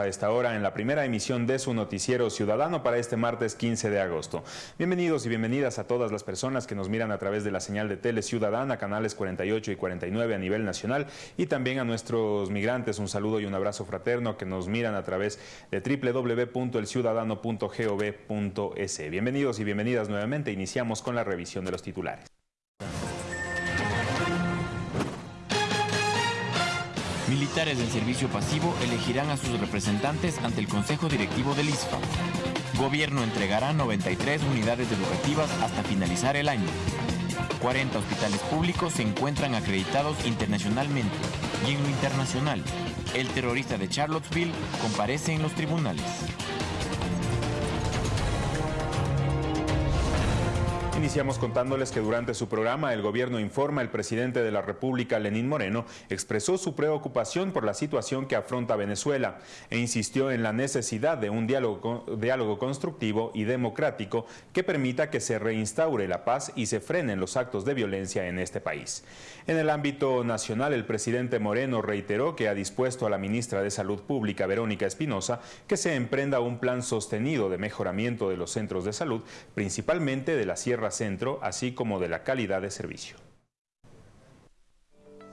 a esta hora en la primera emisión de su noticiero ciudadano para este martes 15 de agosto. Bienvenidos y bienvenidas a todas las personas que nos miran a través de la señal de Tele Ciudadana, canales 48 y 49 a nivel nacional y también a nuestros migrantes un saludo y un abrazo fraterno que nos miran a través de www.elciudadano.gov.es. Bienvenidos y bienvenidas nuevamente. Iniciamos con la revisión de los titulares. Militares en servicio pasivo elegirán a sus representantes ante el Consejo Directivo del ISFA. Gobierno entregará 93 unidades educativas hasta finalizar el año. 40 hospitales públicos se encuentran acreditados internacionalmente y en lo internacional, el terrorista de Charlottesville comparece en los tribunales. Iniciamos contándoles que durante su programa El Gobierno Informa, el presidente de la República, Lenín Moreno, expresó su preocupación por la situación que afronta Venezuela e insistió en la necesidad de un diálogo, constructivo y democrático que permita que se reinstaure la paz y se frenen los actos de violencia en este país. En el ámbito nacional, el presidente Moreno reiteró que ha dispuesto a la ministra de Salud Pública, Verónica Espinosa, que se emprenda un plan sostenido de mejoramiento de los centros de salud, principalmente de la Sierra Centro, así como de la calidad de servicio.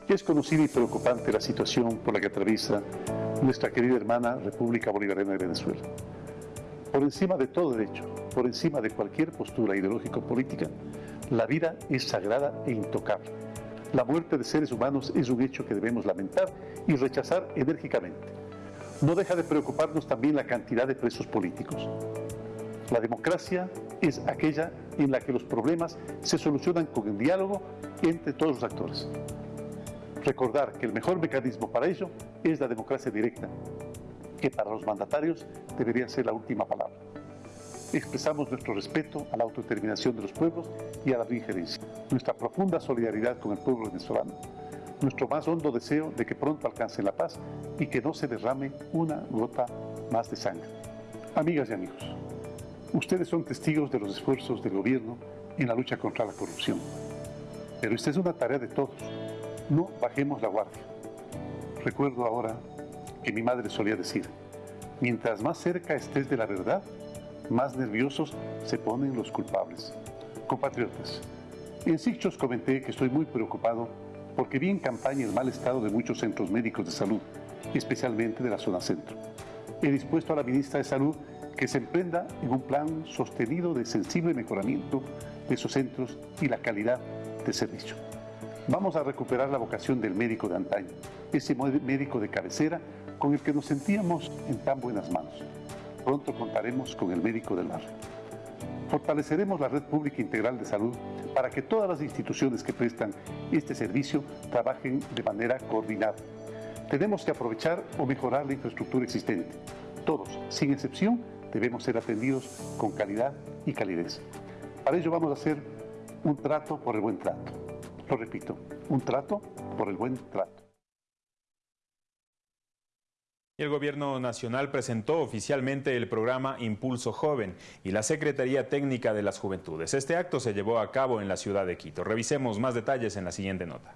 Es conocida y preocupante la situación por la que atraviesa nuestra querida hermana República Bolivariana de Venezuela. Por encima de todo derecho, por encima de cualquier postura ideológico-política, la vida es sagrada e intocable. La muerte de seres humanos es un hecho que debemos lamentar y rechazar enérgicamente. No deja de preocuparnos también la cantidad de presos políticos. La democracia es aquella en la que los problemas se solucionan con el diálogo entre todos los actores. Recordar que el mejor mecanismo para ello es la democracia directa, que para los mandatarios debería ser la última palabra. Expresamos nuestro respeto a la autodeterminación de los pueblos y a la injerencia, nuestra profunda solidaridad con el pueblo venezolano, nuestro más hondo deseo de que pronto alcancen la paz y que no se derrame una gota más de sangre. Amigas y amigos, Ustedes son testigos de los esfuerzos del gobierno en la lucha contra la corrupción. Pero esta es una tarea de todos. No bajemos la guardia. Recuerdo ahora que mi madre solía decir, mientras más cerca estés de la verdad, más nerviosos se ponen los culpables. Compatriotas, en Sichos comenté que estoy muy preocupado porque vi en campaña el mal estado de muchos centros médicos de salud, especialmente de la zona centro. He dispuesto a la ministra de Salud que se emprenda en un plan sostenido de sensible mejoramiento de esos centros y la calidad de servicio. Vamos a recuperar la vocación del médico de antaño, ese médico de cabecera con el que nos sentíamos en tan buenas manos. Pronto contaremos con el médico del barrio. Fortaleceremos la red pública integral de salud para que todas las instituciones que prestan este servicio trabajen de manera coordinada. Tenemos que aprovechar o mejorar la infraestructura existente. Todos, sin excepción, debemos ser atendidos con calidad y calidez. Para ello vamos a hacer un trato por el buen trato. Lo repito, un trato por el buen trato. El Gobierno Nacional presentó oficialmente el programa Impulso Joven y la Secretaría Técnica de las Juventudes. Este acto se llevó a cabo en la ciudad de Quito. Revisemos más detalles en la siguiente nota.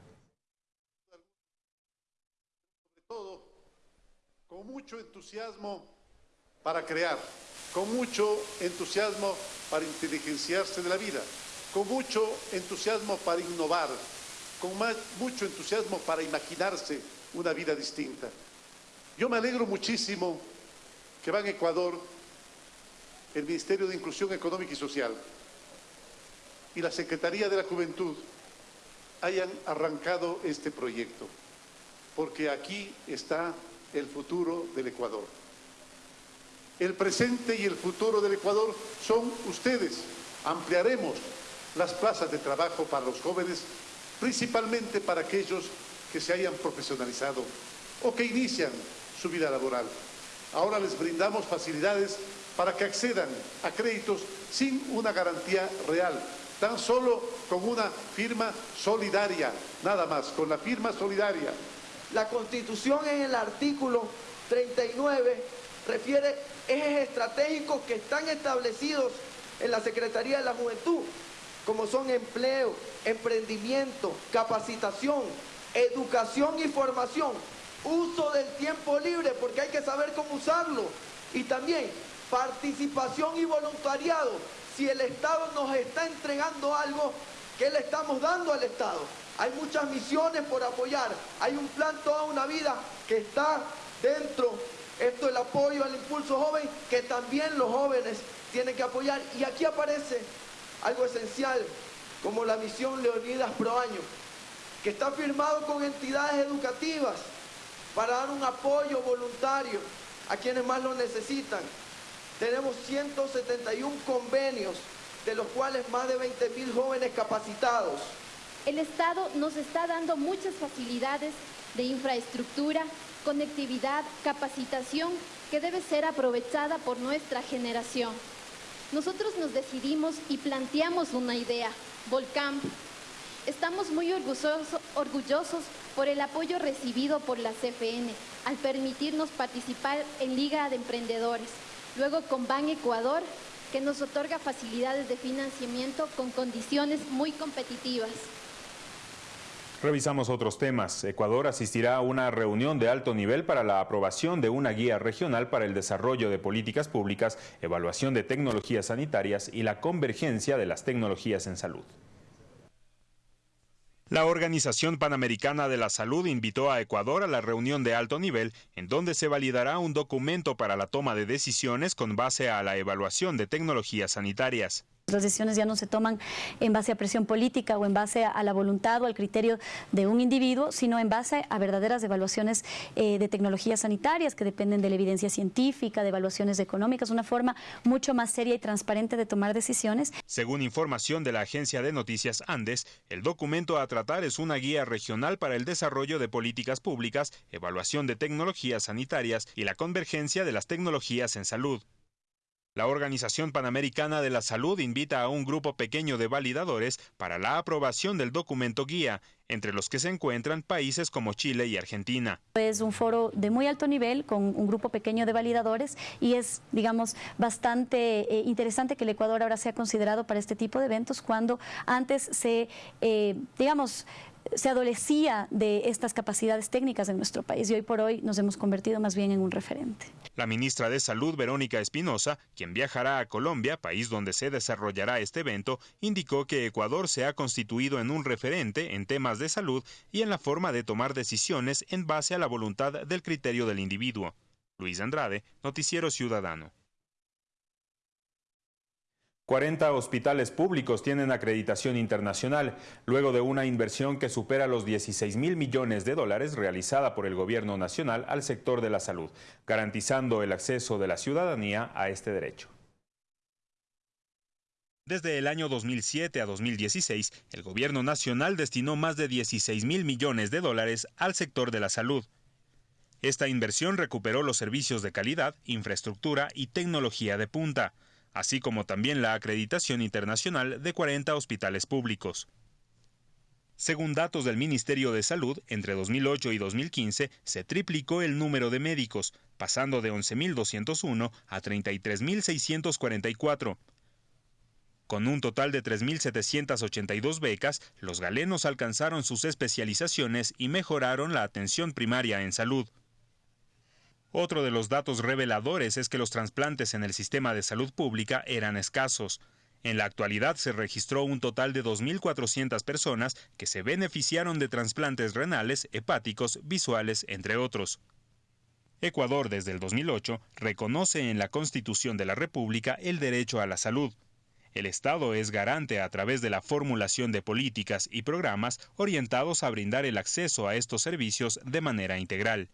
Sobre todo, con mucho entusiasmo para crear, con mucho entusiasmo para inteligenciarse de la vida, con mucho entusiasmo para innovar, con mucho entusiasmo para imaginarse una vida distinta. Yo me alegro muchísimo que va en Ecuador el Ministerio de Inclusión Económica y Social y la Secretaría de la Juventud hayan arrancado este proyecto, porque aquí está el futuro del Ecuador. El presente y el futuro del Ecuador son ustedes. Ampliaremos las plazas de trabajo para los jóvenes, principalmente para aquellos que se hayan profesionalizado o que inician su vida laboral. Ahora les brindamos facilidades para que accedan a créditos sin una garantía real, tan solo con una firma solidaria, nada más, con la firma solidaria. La Constitución en el artículo 39 refiere ejes estratégicos que están establecidos en la Secretaría de la Juventud, como son empleo, emprendimiento, capacitación, educación y formación, uso del tiempo libre, porque hay que saber cómo usarlo. Y también participación y voluntariado. Si el Estado nos está entregando algo, ¿qué le estamos dando al Estado? Hay muchas misiones por apoyar. Hay un plan toda una vida que está dentro. Esto el apoyo al impulso joven, que también los jóvenes tienen que apoyar. Y aquí aparece algo esencial, como la misión Leonidas Pro Año, que está firmado con entidades educativas para dar un apoyo voluntario a quienes más lo necesitan. Tenemos 171 convenios, de los cuales más de 20 mil jóvenes capacitados. El Estado nos está dando muchas facilidades de infraestructura, conectividad, capacitación que debe ser aprovechada por nuestra generación. Nosotros nos decidimos y planteamos una idea, Volcamp. Estamos muy orgullosos, por el apoyo recibido por la CFN al permitirnos participar en Liga de Emprendedores. Luego con Ban Ecuador, que nos otorga facilidades de financiamiento con condiciones muy competitivas. Revisamos otros temas. Ecuador asistirá a una reunión de alto nivel para la aprobación de una guía regional para el desarrollo de políticas públicas, evaluación de tecnologías sanitarias y la convergencia de las tecnologías en salud. La Organización Panamericana de la Salud invitó a Ecuador a la reunión de alto nivel, en donde se validará un documento para la toma de decisiones con base a la evaluación de tecnologías sanitarias. Las decisiones ya no se toman en base a presión política o en base a la voluntad o al criterio de un individuo, sino en base a verdaderas evaluaciones eh, de tecnologías sanitarias que dependen de la evidencia científica, de evaluaciones económicas, una forma mucho más seria y transparente de tomar decisiones. Según información de la agencia de noticias Andes, el documento a tratar es una guía regional para el desarrollo de políticas públicas, evaluación de tecnologías sanitarias y la convergencia de las tecnologías en salud. La Organización Panamericana de la Salud invita a un grupo pequeño de validadores para la aprobación del documento guía, entre los que se encuentran países como Chile y Argentina. Es un foro de muy alto nivel con un grupo pequeño de validadores y es, digamos, bastante eh, interesante que el Ecuador ahora sea considerado para este tipo de eventos cuando antes se, eh, digamos, se adolecía de estas capacidades técnicas en nuestro país y hoy por hoy nos hemos convertido más bien en un referente. La ministra de Salud, Verónica Espinosa, quien viajará a Colombia, país donde se desarrollará este evento, indicó que Ecuador se ha constituido en un referente en temas de salud y en la forma de tomar decisiones en base a la voluntad del criterio del individuo. Luis Andrade, Noticiero Ciudadano. 40 hospitales públicos tienen acreditación internacional, luego de una inversión que supera los 16 mil millones de dólares realizada por el gobierno nacional al sector de la salud, garantizando el acceso de la ciudadanía a este derecho. Desde el año 2007 a 2016, el gobierno nacional destinó más de 16 mil millones de dólares al sector de la salud. Esta inversión recuperó los servicios de calidad, infraestructura y tecnología de punta así como también la acreditación internacional de 40 hospitales públicos. Según datos del Ministerio de Salud, entre 2008 y 2015 se triplicó el número de médicos, pasando de 11.201 a 33.644. Con un total de 3.782 becas, los galenos alcanzaron sus especializaciones y mejoraron la atención primaria en salud. Otro de los datos reveladores es que los trasplantes en el sistema de salud pública eran escasos. En la actualidad se registró un total de 2.400 personas que se beneficiaron de trasplantes renales, hepáticos, visuales, entre otros. Ecuador desde el 2008 reconoce en la Constitución de la República el derecho a la salud. El Estado es garante a través de la formulación de políticas y programas orientados a brindar el acceso a estos servicios de manera integral.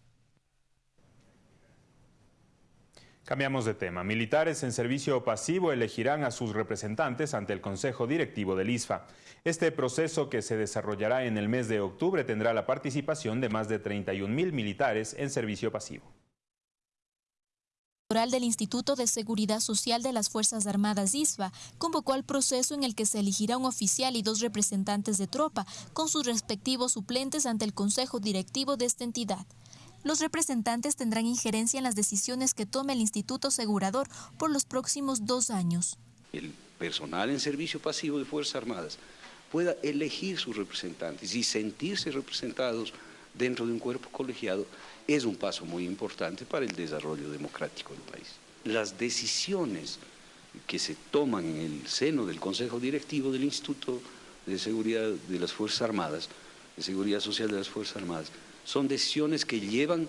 Cambiamos de tema. Militares en servicio pasivo elegirán a sus representantes ante el Consejo Directivo del ISFA. Este proceso que se desarrollará en el mes de octubre tendrá la participación de más de 31 mil militares en servicio pasivo del Instituto de Seguridad Social de las Fuerzas Armadas ISFA convocó al proceso en el que se elegirá un oficial y dos representantes de tropa con sus respectivos suplentes ante el Consejo Directivo de esta entidad. Los representantes tendrán injerencia en las decisiones que tome el Instituto Asegurador por los próximos dos años. El personal en servicio pasivo de Fuerzas Armadas pueda elegir sus representantes y sentirse representados dentro de un cuerpo colegiado es un paso muy importante para el desarrollo democrático del país. Las decisiones que se toman en el seno del Consejo Directivo del Instituto de Seguridad de las Fuerzas Armadas, de Seguridad Social de las Fuerzas Armadas, son decisiones que llevan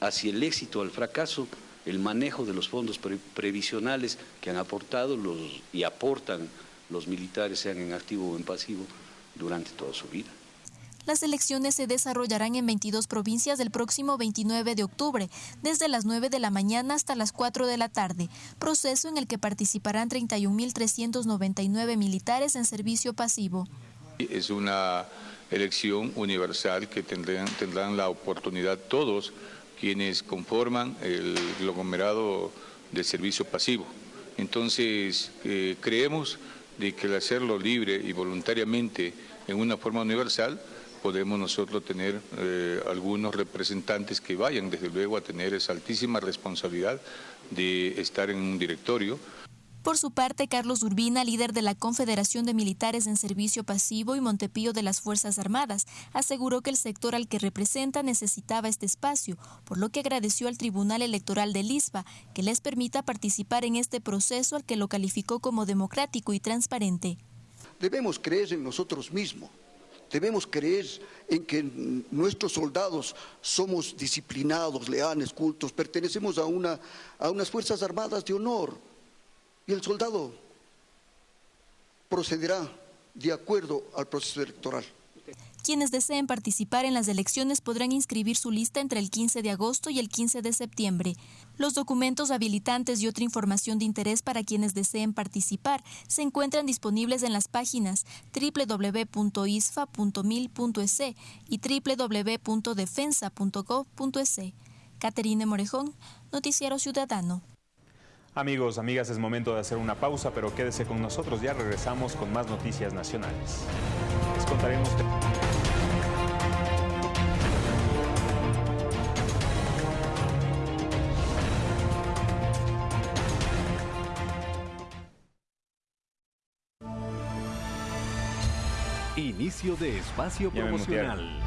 hacia el éxito o al fracaso el manejo de los fondos previsionales que han aportado los, y aportan los militares, sean en activo o en pasivo, durante toda su vida. Las elecciones se desarrollarán en 22 provincias del próximo 29 de octubre, desde las 9 de la mañana hasta las 4 de la tarde, proceso en el que participarán 31.399 militares en servicio pasivo. Es una elección universal que tendrán, tendrán la oportunidad todos quienes conforman el aglomerado de servicio pasivo. Entonces, eh, creemos de que al hacerlo libre y voluntariamente en una forma universal, podemos nosotros tener eh, algunos representantes que vayan desde luego a tener esa altísima responsabilidad de estar en un directorio. Por su parte, Carlos Urbina, líder de la Confederación de Militares en Servicio Pasivo y Montepío de las Fuerzas Armadas, aseguró que el sector al que representa necesitaba este espacio, por lo que agradeció al Tribunal Electoral de Lisba que les permita participar en este proceso al que lo calificó como democrático y transparente. Debemos creer en nosotros mismos Debemos creer en que nuestros soldados somos disciplinados, leales, cultos, pertenecemos a, una, a unas Fuerzas Armadas de honor y el soldado procederá de acuerdo al proceso electoral. Quienes deseen participar en las elecciones podrán inscribir su lista entre el 15 de agosto y el 15 de septiembre. Los documentos habilitantes y otra información de interés para quienes deseen participar se encuentran disponibles en las páginas www.isfa.mil.es y www.defensa.gov.es. Caterine Morejón, Noticiero Ciudadano. Amigos, amigas, es momento de hacer una pausa, pero quédese con nosotros, ya regresamos con más noticias nacionales. Les contaremos... Inicio de espacio promocional.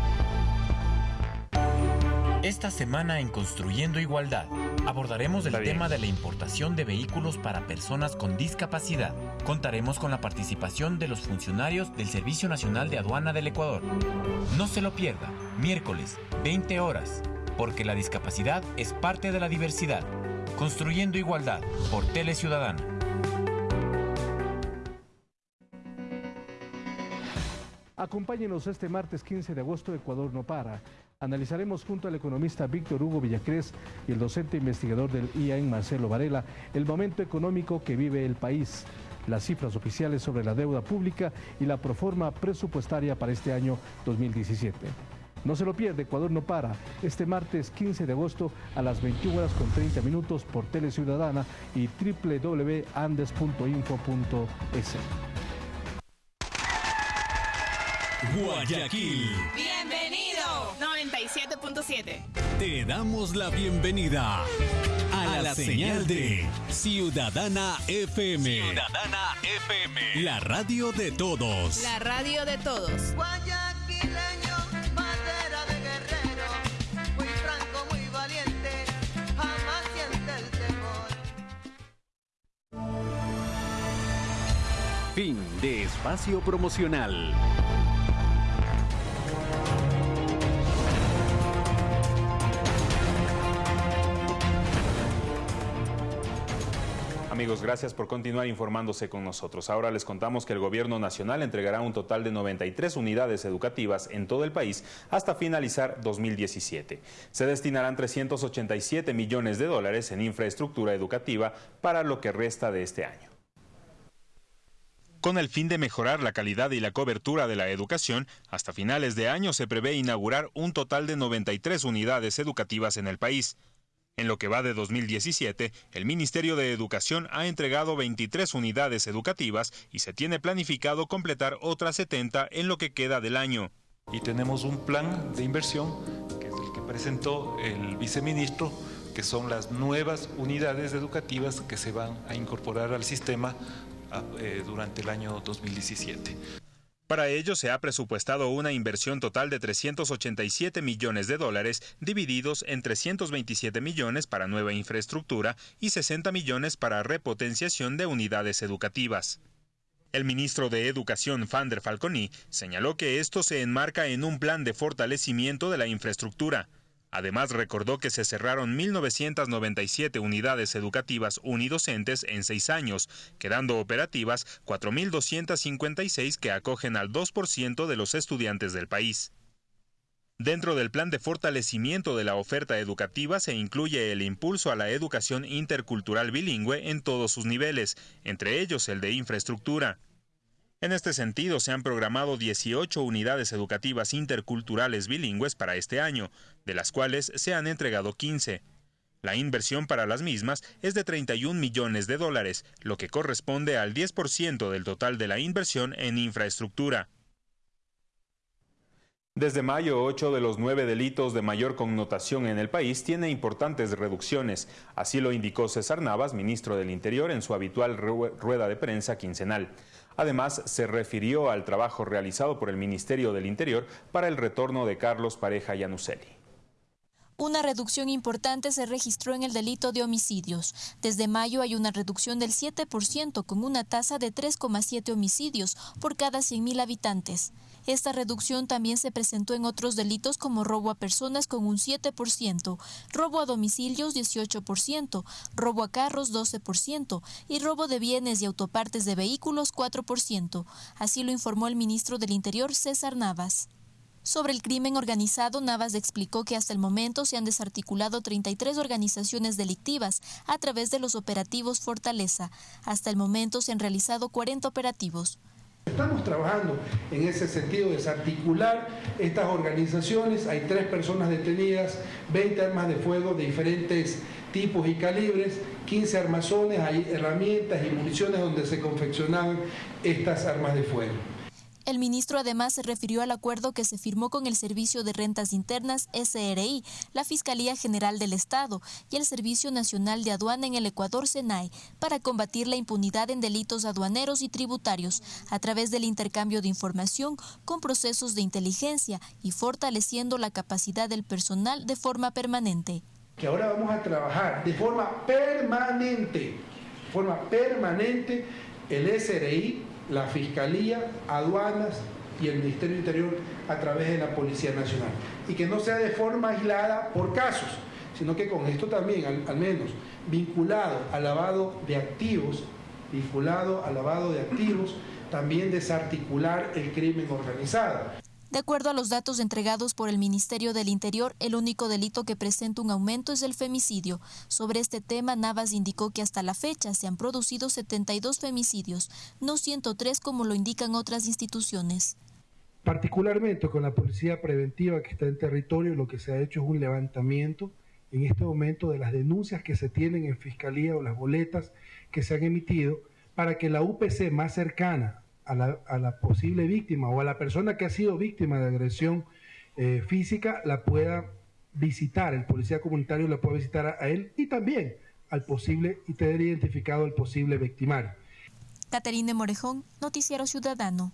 Esta semana en Construyendo Igualdad abordaremos el tema de la importación de vehículos para personas con discapacidad. Contaremos con la participación de los funcionarios del Servicio Nacional de Aduana del Ecuador. No se lo pierda, miércoles, 20 horas, porque la discapacidad es parte de la diversidad. Construyendo Igualdad por Tele Ciudadana. Acompáñenos este martes 15 de agosto, Ecuador no para. Analizaremos junto al economista Víctor Hugo Villacrés y el docente investigador del IAN Marcelo Varela el momento económico que vive el país, las cifras oficiales sobre la deuda pública y la proforma presupuestaria para este año 2017. No se lo pierde, Ecuador no para, este martes 15 de agosto a las 21 horas con 30 minutos por Tele Ciudadana y www.andes.info.es. Guayaquil. Bienvenido. 97.7. Te damos la bienvenida a, la, señal, de Ciudadana FM. Ciudadana FM. La radio de todos. La radio de todos. Guayaquileño, madera de guerrero, muy franco, muy valiente, jamás siente el temor. Fin de espacio promocional. Amigos, gracias por continuar informándose con nosotros. Ahora les contamos que el Gobierno Nacional entregará un total de 93 unidades educativas en todo el país hasta finalizar 2017. Se destinarán 387 millones de dólares en infraestructura educativa para lo que resta de este año. Con el fin de mejorar la calidad y la cobertura de la educación, hasta finales de año se prevé inaugurar un total de 93 unidades educativas en el país. En lo que va de 2017, el Ministerio de Educación ha entregado 23 unidades educativas y se tiene planificado completar otras 70 en lo que queda del año. Y tenemos un plan de inversión, que es el que presentó el viceministro, que son las nuevas unidades educativas que se van a incorporar al sistema eh, durante el año 2017. Para ello se ha presupuestado una inversión total de 387 millones de dólares, divididos en 327 millones para nueva infraestructura y 60 millones para repotenciación de unidades educativas. El ministro de Educación, Fander Falconi, señaló que esto se enmarca en un plan de fortalecimiento de la infraestructura. Además, recordó que se cerraron 1.997 unidades educativas unidocentes en seis años, quedando operativas 4.256 que acogen al 2% de los estudiantes del país. Dentro del plan de fortalecimiento de la oferta educativa se incluye el impulso a la educación intercultural bilingüe en todos sus niveles, entre ellos el de infraestructura. En este sentido, se han programado 18 unidades educativas interculturales bilingües para este año, de las cuales se han entregado 15. La inversión para las mismas es de 31 millones de dólares, lo que corresponde al 10% del total de la inversión en infraestructura. Desde mayo, ocho de los nueve delitos de mayor connotación en el país tiene importantes reducciones. Así lo indicó César Navas, ministro del Interior, en su habitual rueda de prensa quincenal. Además, se refirió al trabajo realizado por el Ministerio del Interior para el retorno de Carlos Pareja Yanuselli. Una reducción importante se registró en el delito de homicidios. Desde mayo hay una reducción del 7% con una tasa de 3,7 homicidios por cada 100.000 habitantes. Esta reducción también se presentó en otros delitos como robo a personas con un 7%, robo a domicilios 18%, robo a carros 12% y robo de bienes y autopartes de vehículos 4%. Así lo informó el ministro del Interior César Navas. Sobre el crimen organizado, Navas explicó que hasta el momento se han desarticulado 33 organizaciones delictivas a través de los operativos Fortaleza. Hasta el momento se han realizado 40 operativos. Estamos trabajando en ese sentido, desarticular estas organizaciones. Hay tres personas detenidas, 20 armas de fuego de diferentes tipos y calibres, 15 armazones, hay herramientas y municiones donde se confeccionaban estas armas de fuego. El ministro además se refirió al acuerdo que se firmó con el Servicio de Rentas Internas SRI, la Fiscalía General del Estado y el Servicio Nacional de Aduana en el Ecuador SENAE para combatir la impunidad en delitos aduaneros y tributarios a través del intercambio de información con procesos de inteligencia y fortaleciendo la capacidad del personal de forma permanente. Que ahora vamos a trabajar de forma permanente, de forma permanente el SRI la Fiscalía, aduanas y el Ministerio Interior a través de la Policía Nacional. Y que no sea de forma aislada por casos, sino que con esto también, al, menos, vinculado al lavado de activos, vinculado al lavado de activos, también desarticular el crimen organizado. De acuerdo a los datos entregados por el Ministerio del Interior, el único delito que presenta un aumento es el femicidio. Sobre este tema, Navas indicó que hasta la fecha se han producido 72 femicidios, no 103 como lo indican otras instituciones. Particularmente con la policía preventiva que está en territorio, lo que se ha hecho es un levantamiento en este momento de las denuncias que se tienen en fiscalía o las boletas que se han emitido para que la UPC más cercana a la, posible víctima o a la persona que ha sido víctima de agresión eh, física la pueda visitar, el policía comunitario la pueda visitar a, él y también al posible y tener identificado al posible victimario. Caterine Morejón, Noticiero Ciudadano.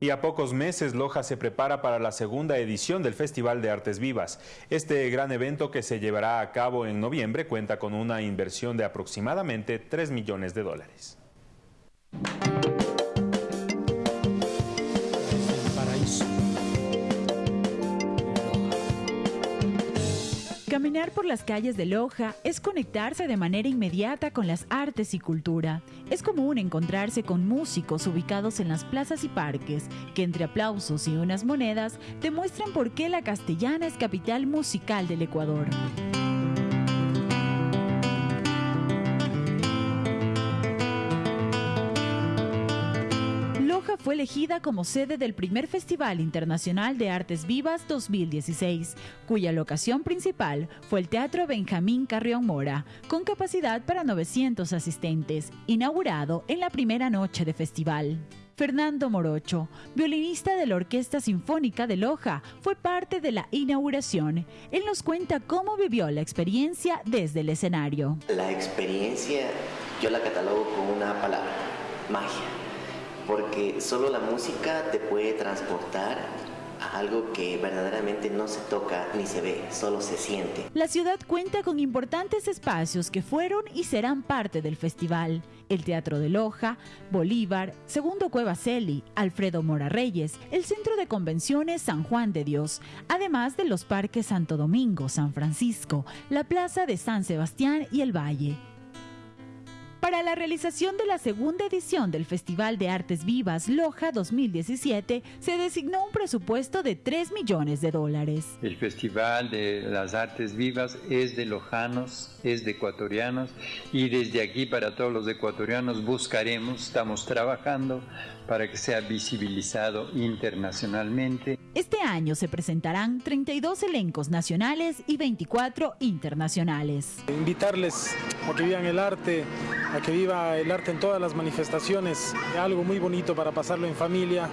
Y a pocos meses, Loja se prepara para la segunda edición del Festival de Artes Vivas. Este gran evento que se llevará a cabo en noviembre cuenta con una inversión de aproximadamente 3 millones de dólares. Caminar por las calles de Loja es conectarse de manera inmediata con las artes y cultura. Es común encontrarse con músicos ubicados en las plazas y parques que entre aplausos y unas monedas demuestran por qué la castellana es capital musical del Ecuador. Fue elegida como sede del primer Festival Internacional de Artes Vivas 2016, cuya locación principal fue el Teatro Benjamín Carrión Mora, con capacidad para 900 asistentes, inaugurado en la primera noche de festival. Fernando Morocho, violinista de la Orquesta Sinfónica de Loja, fue parte de la inauguración. Él nos cuenta cómo vivió la experiencia desde el escenario. La experiencia yo la catalogo con una palabra, magia porque solo la música te puede transportar a algo que verdaderamente no se toca ni se ve, solo se siente. La ciudad cuenta con importantes espacios que fueron y serán parte del festival. El Teatro de Loja, Bolívar, Segundo Cueva Celi, Alfredo Mora Reyes, el Centro de Convenciones San Juan de Dios, además de los parques Santo Domingo, San Francisco, la Plaza de San Sebastián y el Valle. Para la realización de la segunda edición del Festival de Artes Vivas Loja 2017, se designó un presupuesto de 3 millones de dólares. El Festival de las Artes Vivas es de lojanos, es de ecuatorianos y desde aquí para todos los ecuatorianos buscaremos, estamos trabajando para que sea visibilizado internacionalmente. Este año se presentarán 32 elencos nacionales y 24 internacionales. Invitarles a que vivan el arte, a que viva el arte en todas las manifestaciones, algo muy bonito para pasarlo en familia.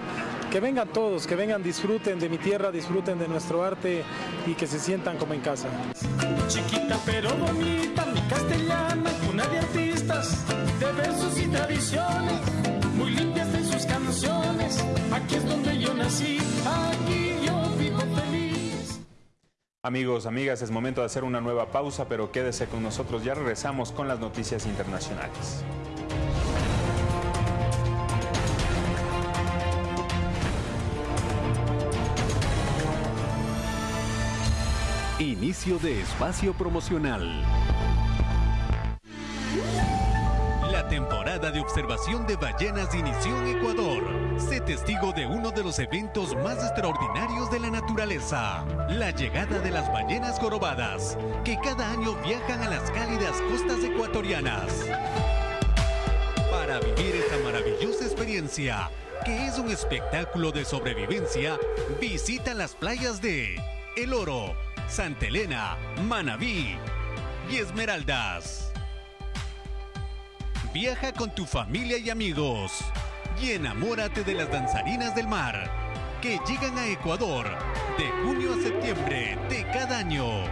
Que vengan todos, que vengan, disfruten de mi tierra, disfruten de nuestro arte y que se sientan como en casa. Chiquita pero bonita, mi castellana, cuna de artistas, de versos y tradiciones, Aquí es donde yo nací, aquí yo vivo feliz. Amigos, amigas, es momento de hacer una nueva pausa, pero quédese con nosotros, ya regresamos con las noticias internacionales. Inicio de espacio promocional. Temporada de observación de ballenas inició en Ecuador. Sé testigo de uno de los eventos más extraordinarios de la naturaleza, la llegada de las ballenas jorobadas, que cada año viajan a las cálidas costas ecuatorianas. Para vivir esta maravillosa experiencia, que es un espectáculo de sobrevivencia, visita las playas de El Oro, Santa Elena, Manabí y Esmeraldas. Viaja con tu familia y amigos y enamórate de las danzarinas del mar que llegan a Ecuador de junio a septiembre de cada año.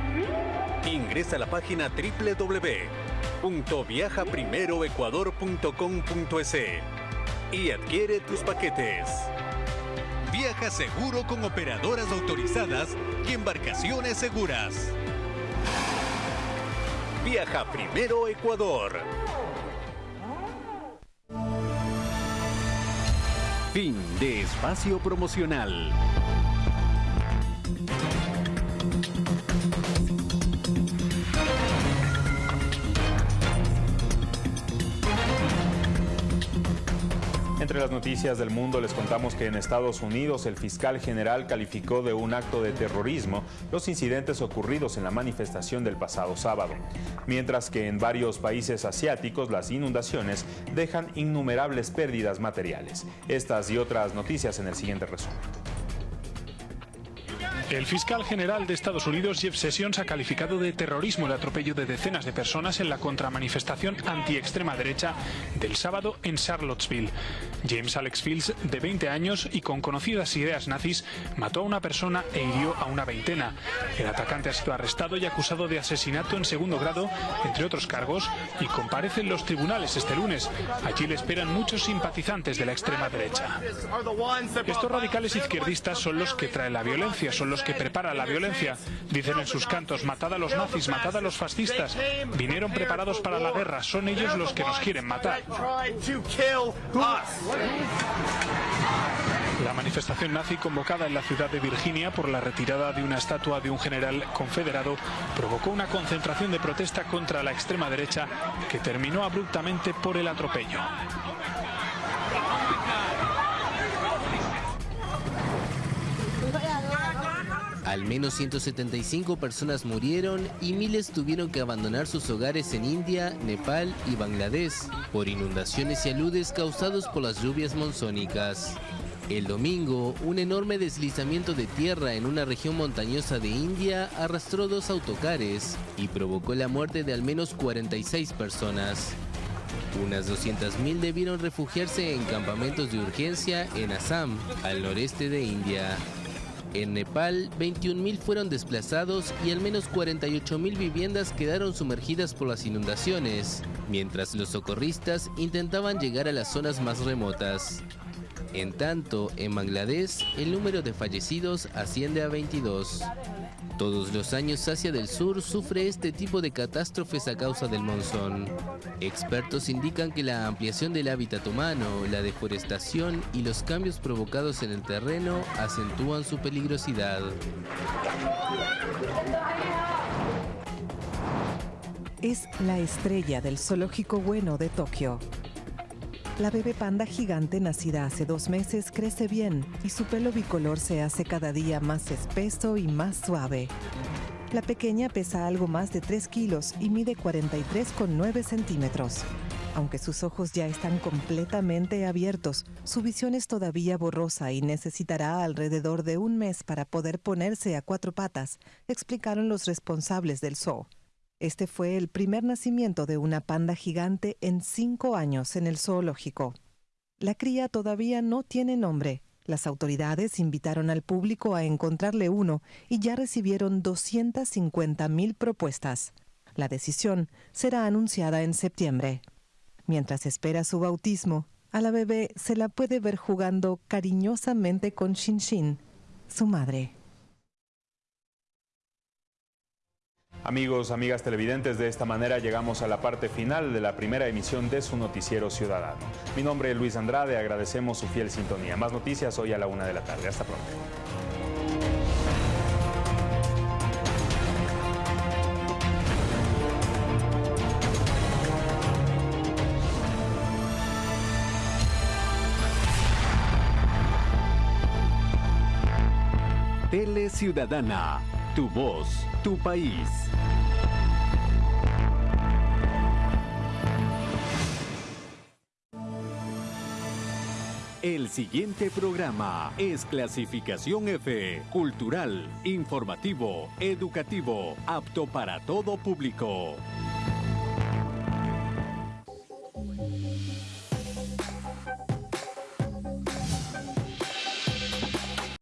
Ingresa a la página www.viajaprimeroecuador.com.es y adquiere tus paquetes. Viaja seguro con operadoras autorizadas y embarcaciones seguras. Viaja primero Ecuador. Fin de espacio promocional. Entre las noticias del mundo les contamos que en Estados Unidos el fiscal general calificó de un acto de terrorismo los incidentes ocurridos en la manifestación del pasado sábado, mientras que en varios países asiáticos las inundaciones dejan innumerables pérdidas materiales. Estas y otras noticias en el siguiente resumen. El fiscal general de Estados Unidos, Jeff Sessions, ha calificado de terrorismo el atropello de decenas de personas en la contramanifestación anti-extrema derecha del sábado en Charlottesville. James Alex Fields, de 20 años y con conocidas ideas nazis, mató a una persona e hirió a una veintena. El atacante ha sido arrestado y acusado de asesinato en segundo grado, entre otros cargos, y comparece en los tribunales este lunes. Allí le esperan muchos simpatizantes de la extrema derecha. Estos radicales izquierdistas son los que traen la violencia, son los que preparan la violencia. Dicen en sus cantos, matad a los nazis, matad a los fascistas. Vinieron preparados para la guerra, son ellos los que nos quieren matar. La manifestación nazi convocada en la ciudad de Virginia por la retirada de una estatua de un general confederado provocó una concentración de protesta contra la extrema derecha que terminó abruptamente por el atropello. Al menos 175 personas murieron y miles tuvieron que abandonar sus hogares en India, Nepal y Bangladesh por inundaciones y aludes causados por las lluvias monzónicas. El domingo, un enorme deslizamiento de tierra en una región montañosa de India arrastró dos autocares y provocó la muerte de al menos 46 personas. Unas 200.000 debieron refugiarse en campamentos de urgencia en Assam, al noreste de India. En Nepal, 21.000 fueron desplazados y al menos 48.000 viviendas quedaron sumergidas por las inundaciones, mientras los socorristas intentaban llegar a las zonas más remotas. En tanto, en Bangladesh, el número de fallecidos asciende a 22. Todos los años Asia del Sur sufre este tipo de catástrofes a causa del monzón. Expertos indican que la ampliación del hábitat humano, la deforestación y los cambios provocados en el terreno acentúan su peligrosidad. Es la estrella del zoológico bueno de Tokio. La bebé panda gigante nacida hace dos meses crece bien y su pelo bicolor se hace cada día más espeso y más suave. La pequeña pesa algo más de 3 kilos y mide 43,9 centímetros. Aunque sus ojos ya están completamente abiertos, su visión es todavía borrosa y necesitará alrededor de un mes para poder ponerse a cuatro patas, explicaron los responsables del zoo. Este fue el primer nacimiento de una panda gigante en cinco años en el zoológico. La cría todavía no tiene nombre. Las autoridades invitaron al público a encontrarle uno y ya recibieron 250 mil propuestas. La decisión será anunciada en septiembre. Mientras espera su bautismo, a la bebé se la puede ver jugando cariñosamente con Shin Shin, su madre. Amigos, amigas televidentes, de esta manera llegamos a la parte final de la primera emisión de su noticiero ciudadano. Mi nombre es Luis Andrade, agradecemos su fiel sintonía. Más noticias hoy a la una de la tarde. Hasta pronto. Tele Ciudadana, tu voz, tu país. El siguiente programa es clasificación F, cultural, informativo, educativo, apto para todo público.